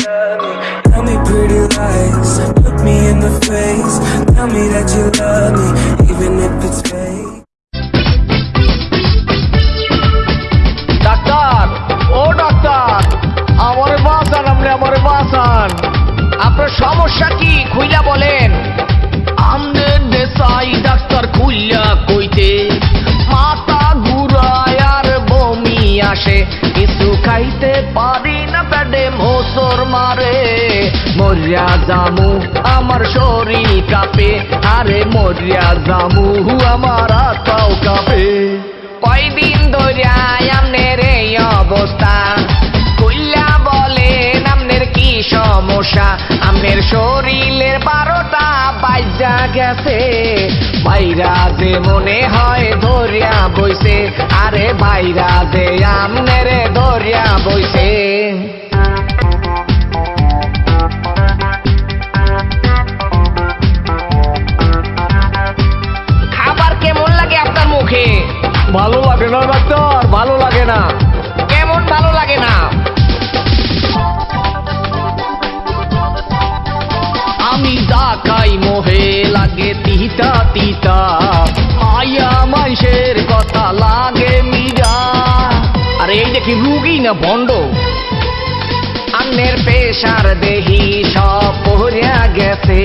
Tell me pretty lies, look me in the face. Tell me that you love me, even if it's fake. Doctor ও doctor আমারে বাঁচান আপনি আমারে বাঁচান আপনার সমস্যা কি খুইলা বলেন মারে মরিয়া জামু, আমার শরীর কাঁপে। আরে মরিয়া জামু আমার আত্মাও কাঁপে। কয়দিন ধরিয়া আমনের এই অবস্থা? কইলা বলেন আমনের কি সমস্যা? আমনের শরীরের বারোটা বাইজা গেছে। বাইরা যে মনে হয় ধরিয়া বইছে, আরে বাইরা যে আমনের ধরিয়া বইছে। ভালো লাগে না, ডাক্তার? ভালো লাগে না। কেমন ভালো লাগে না? আমি খাই মোহে লাগে তিতা তিতা। মায়া মাইসের কথা লাগে মিরা আরে এই দেখি রুগী না বন্ড আন্নের পেশার দেহি সব পড়িয়া গেছে।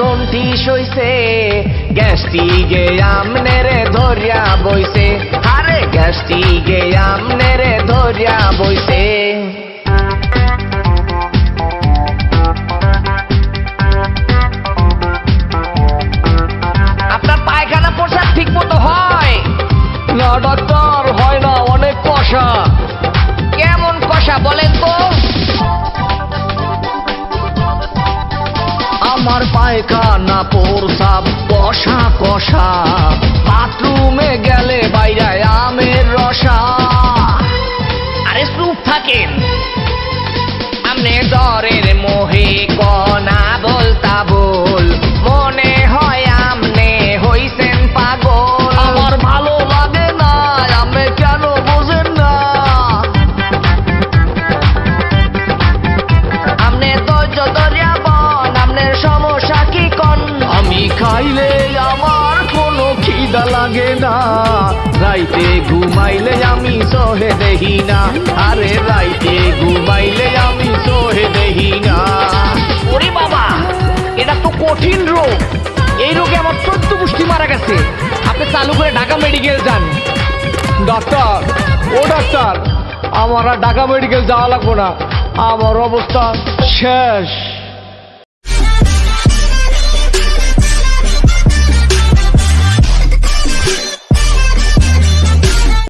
জন্টি সইছে গ্যাসটি গে আমনেরে ধরিয়া বইছে। পায়খানা পোরসাব কষা কষা। বাথরুমে গেলে বাইরায় আমের রসা। আরে সুপ থাকেন। আমনে দরের মোহে কনা খিদা লাগে না। রাইতে ঘুমাইলে আমি সহে দেহি না। আরে রাইতে ঘুমাইলে আমি সহে দেহি না। ওরে বাবা এটা তো কঠিন রোগ। এই রোগে আমার চোদ্দ পুষ্টি মারা গেছে। আপনি চালু করে ঢাকা মেডিকেল যান। ডাক্তার ও ডাক্তার আমার আর ঢাকা মেডিকেল যাওয়া লাগবো না। আমার অবস্থা শেষ।